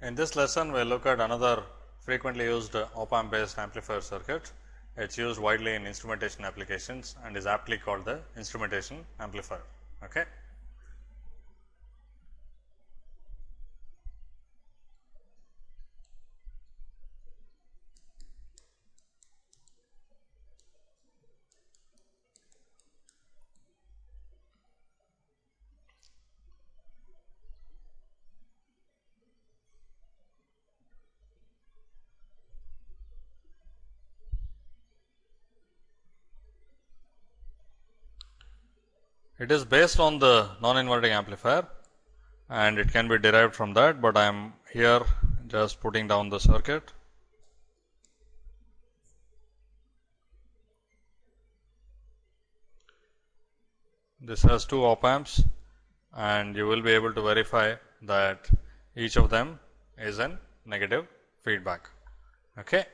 In this lesson, we will look at another frequently used op amp based amplifier circuit. It is used widely in instrumentation applications and is aptly called the instrumentation amplifier. Okay. It is based on the non-inverting amplifier and it can be derived from that, but I am here just putting down the circuit. This has two op amps and you will be able to verify that each of them is in negative feedback. Okay.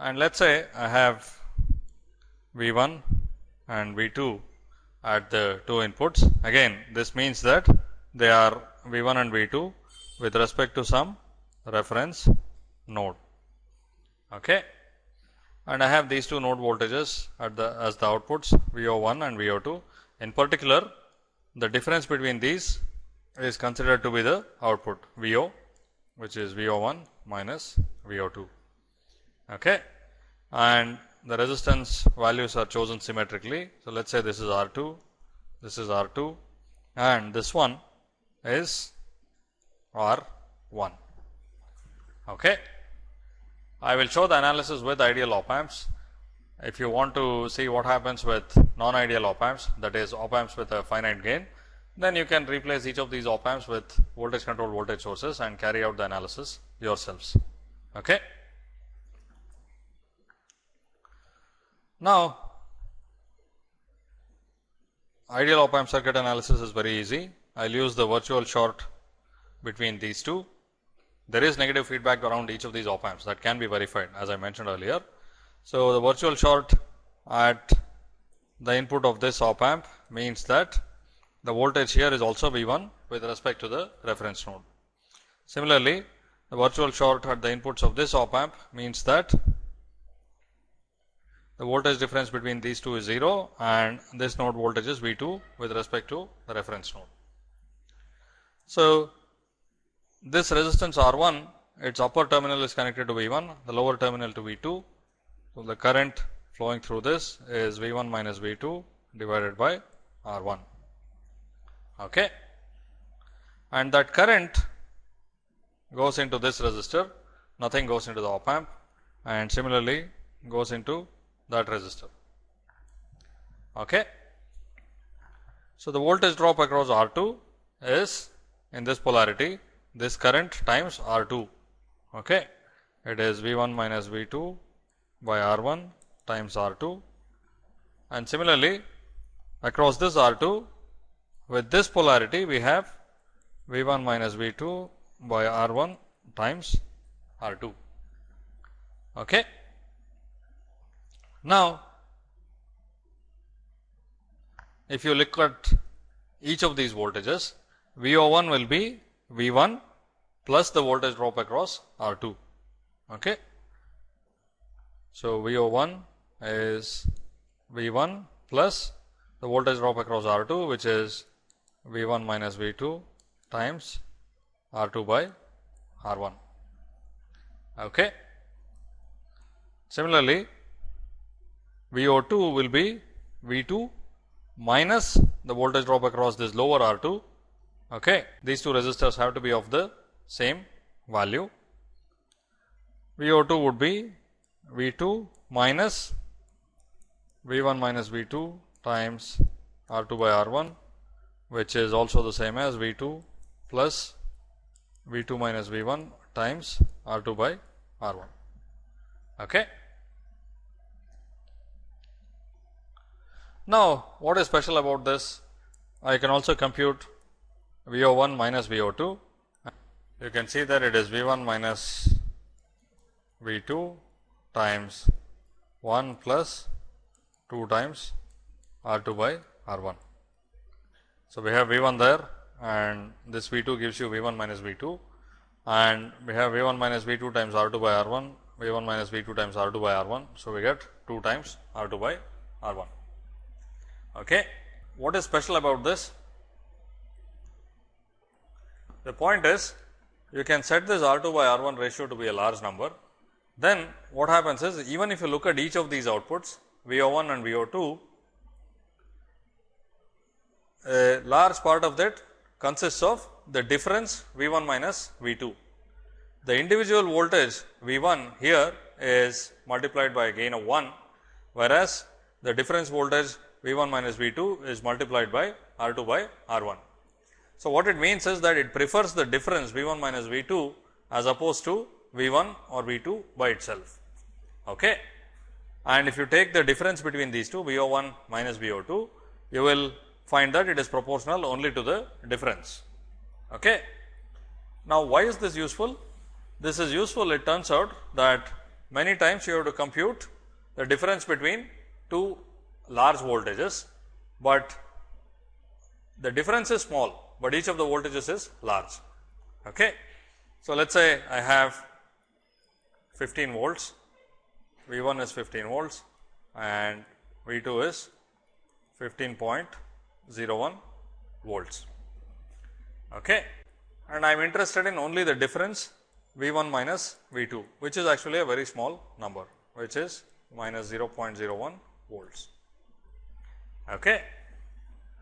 And let us say I have V 1 and V 2 at the two inputs. Again this means that they are V 1 and V 2 with respect to some reference node. Okay. And I have these two node voltages at the as the outputs V O 1 and V O 2. In particular, the difference between these is considered to be the output V O which is V O 1 minus V O 2. Okay. And the resistance values are chosen symmetrically. So, let us say this is R 2, this is R 2 and this one is R 1. Okay. I will show the analysis with ideal op amps. If you want to see what happens with non ideal op amps that is op amps with a finite gain, then you can replace each of these op amps with voltage controlled voltage sources and carry out the analysis yourselves. Okay. Now, ideal op amp circuit analysis is very easy. I will use the virtual short between these two. There is negative feedback around each of these op amps that can be verified as I mentioned earlier. So, the virtual short at the input of this op amp means that the voltage here is also V 1 with respect to the reference node. Similarly, the virtual short at the inputs of this op amp means that the voltage difference between these two is 0 and this node voltage is V 2 with respect to the reference node. So, this resistance R 1 its upper terminal is connected to V 1 the lower terminal to V 2. So, the current flowing through this is V 1 minus V 2 divided by R 1 okay. and that current goes into this resistor nothing goes into the op amp and similarly goes into that resistor. Okay. So, the voltage drop across R 2 is in this polarity this current times R 2. Okay. It is V 1 minus V 2 by R 1 times R 2 and similarly across this R 2 with this polarity we have V 1 minus V 2 by R 1 times R 2. Okay. Now, if you look at each of these voltages, V O 1 will be V 1 plus the voltage drop across R 2. Okay. So, V O 1 is V 1 plus the voltage drop across R 2 which is V 1 minus V 2 times R 2 by R 1. Okay. Similarly, V O 2 will be V 2 minus the voltage drop across this lower R 2. Okay. These two resistors have to be of the same value. V O 2 would be V 2 minus V 1 minus V 2 times R 2 by R 1 which is also the same as V 2 plus V 2 minus V 1 times R 2 by R 1. Okay. Now, what is special about this? I can also compute V O 1 minus V O 2. You can see that it is V 1 minus V 2 times 1 plus 2 times R 2 by R 1. So, we have V 1 there and this V 2 gives you V 1 minus V 2 and we have V 1 minus V 2 times R 2 by R 1, V 1 minus V 2 times R 2 by R 1. So, we get 2 times R 2 by R 1. Okay. What is special about this? The point is you can set this R 2 by R 1 ratio to be a large number. Then what happens is even if you look at each of these outputs V O 1 and V O 2, a large part of that consists of the difference V 1 minus V 2. The individual voltage V 1 here is multiplied by a gain of 1, whereas the difference voltage V 1 minus V 2 is multiplied by R 2 by R 1. So, what it means is that it prefers the difference V 1 minus V 2 as opposed to V 1 or V 2 by itself. Okay. And if you take the difference between these two V O 1 minus V O 2, you will find that it is proportional only to the difference. Okay. Now, why is this useful? This is useful it turns out that many times you have to compute the difference between two large voltages, but the difference is small, but each of the voltages is large. Okay. So, let us say I have 15 volts, V 1 is 15 volts and V 2 is 15.01 volts okay. and I am interested in only the difference V 1 minus V 2 which is actually a very small number which is minus 0.01 volts. Okay.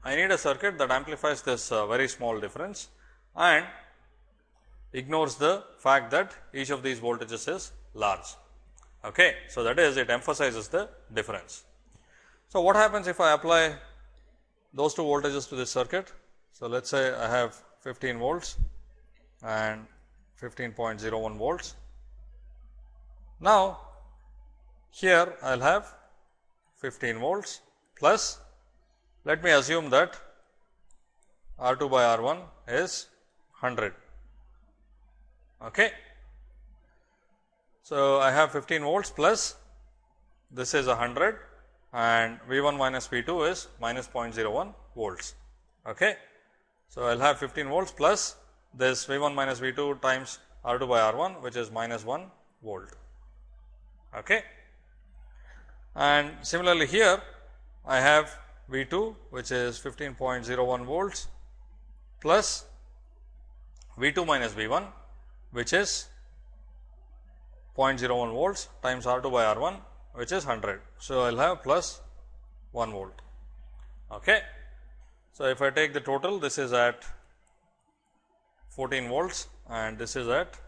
I need a circuit that amplifies this uh, very small difference and ignores the fact that each of these voltages is large. Okay. So, that is it emphasizes the difference. So, what happens if I apply those two voltages to this circuit? So, let us say I have 15 volts and 15.01 volts. Now, here I will have 15 volts plus let me assume that R 2 by R 1 is 100. Okay. So, I have 15 volts plus this is 100 and V 1 minus V 2 is minus 0.01 volts. Okay. So, I will have 15 volts plus this V 1 minus V 2 times R 2 by R 1 which is minus 1 volt. Okay. And similarly, here I have V 2 which is 15.01 volts plus V 2 minus V 1 which is 0.01 volts times R 2 by R 1 which is 100. So, I will have plus 1 volt. Okay. So, if I take the total this is at 14 volts and this is at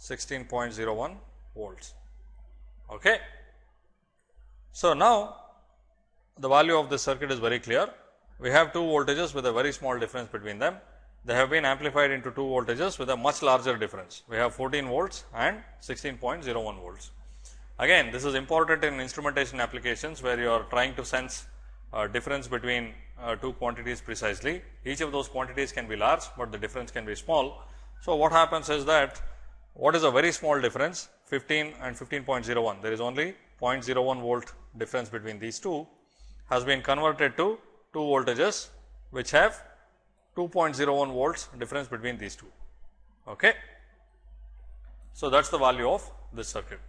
16.01 volts. Okay. So, now the value of this circuit is very clear. We have two voltages with a very small difference between them. They have been amplified into two voltages with a much larger difference. We have 14 volts and 16.01 volts. Again, this is important in instrumentation applications where you are trying to sense uh, difference between uh, two quantities precisely. Each of those quantities can be large, but the difference can be small. So, what happens is that what is a very small difference 15 and 15.01 there is only 0.01 volt difference between these two has been converted to two voltages which have 2.01 volts difference between these two. Okay. So, that is the value of this circuit.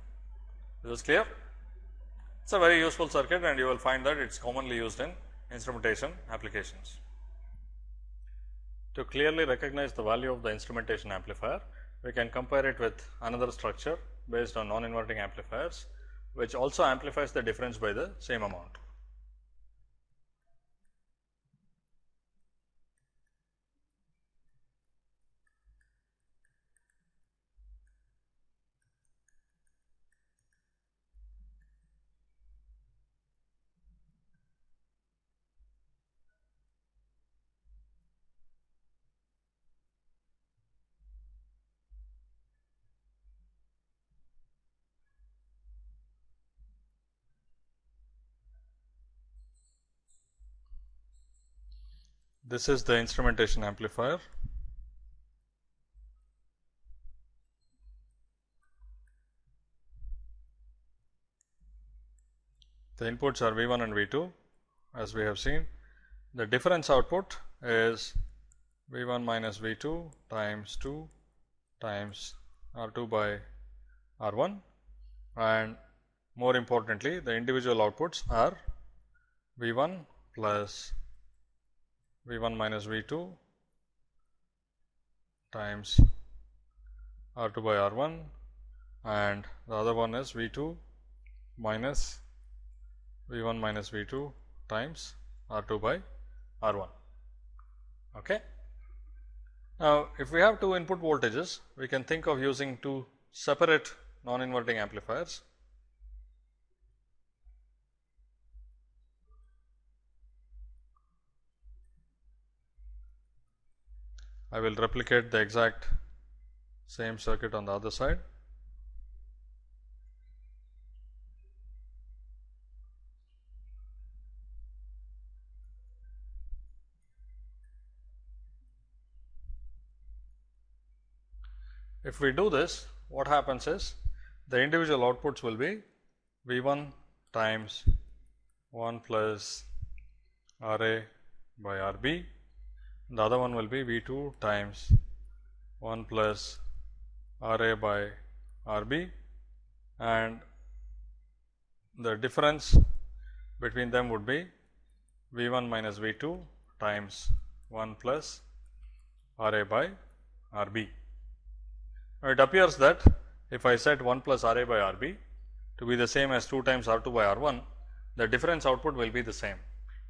Is this clear? It is a very useful circuit and you will find that it is commonly used in instrumentation applications. To clearly recognize the value of the instrumentation amplifier, we can compare it with another structure based on non-inverting amplifiers, which also amplifies the difference by the same amount. This is the instrumentation amplifier. The inputs are V 1 and V 2 as we have seen. The difference output is V 1 minus V 2 times 2 times R 2 by R 1 and more importantly the individual outputs are V 1 plus V 1 minus V 2 times R 2 by R 1 and the other one is V 2 minus V 1 minus V 2 times R 2 by R 1. Okay. Now, if we have two input voltages, we can think of using two separate non-inverting amplifiers. I will replicate the exact same circuit on the other side. If we do this, what happens is the individual outputs will be V 1 times 1 plus R A by R B. The other one will be V 2 times 1 plus R A by R B and the difference between them would be V 1 minus V 2 times 1 plus R A by R B. Now, It appears that if I set 1 plus R A by R B to be the same as 2 times R 2 by R 1, the difference output will be the same,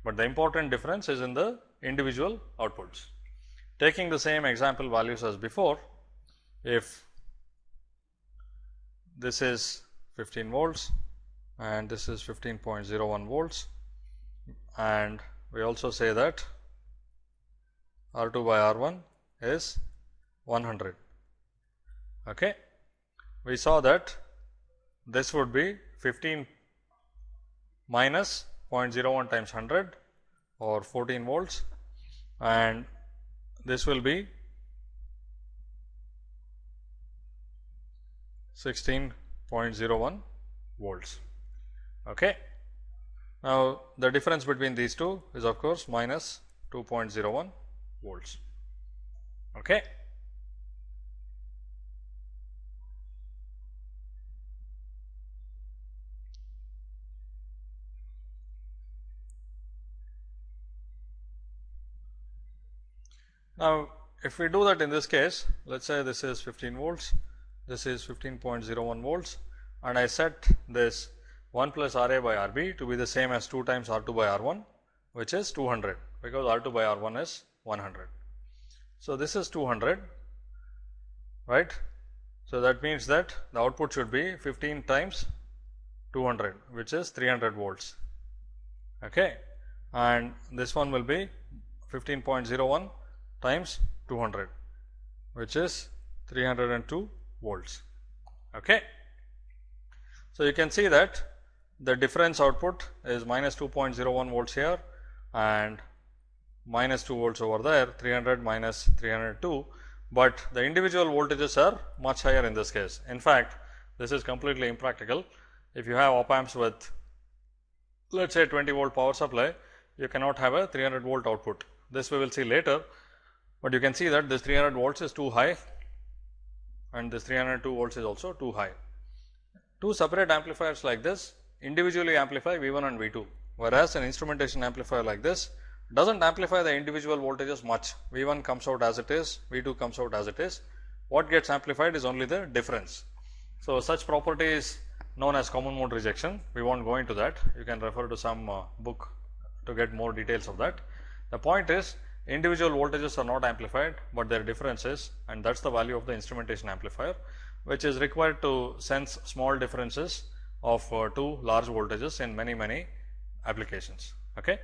but the important difference is in the individual outputs. Taking the same example values as before, if this is 15 volts and this is 15.01 volts and we also say that R 2 by R 1 is 100 Okay. We saw that this would be 15 minus 0.01 times 100 or 14 volts and this will be 16.01 volts. Okay. Now, the difference between these two is of course minus 2.01 volts. Okay. Now, if we do that in this case, let us say this is 15 volts, this is 15.01 volts and I set this 1 plus R A by R B to be the same as 2 times R 2 by R 1 which is 200 because R 2 by R 1 is 100. So, this is 200 right. So, that means that the output should be 15 times 200 which is 300 volts okay. and this one will be 15.01 times 200 which is 302 volts. Okay. So, you can see that the difference output is minus 2.01 volts here and minus 2 volts over there 300 minus 302, but the individual voltages are much higher in this case. In fact, this is completely impractical. If you have op amps with let us say 20 volt power supply, you cannot have a 300 volt output. This we will see later, but you can see that this 300 volts is too high and this 302 volts is also too high. Two separate amplifiers like this individually amplify V 1 and V 2, whereas an instrumentation amplifier like this does not amplify the individual voltages much. V 1 comes out as it is, V 2 comes out as it is. What gets amplified is only the difference. So, such property is known as common mode rejection. We will not go into that. You can refer to some uh, book to get more details of that. The point is individual voltages are not amplified, but their differences and that is the value of the instrumentation amplifier which is required to sense small differences of uh, two large voltages in many many applications. Okay.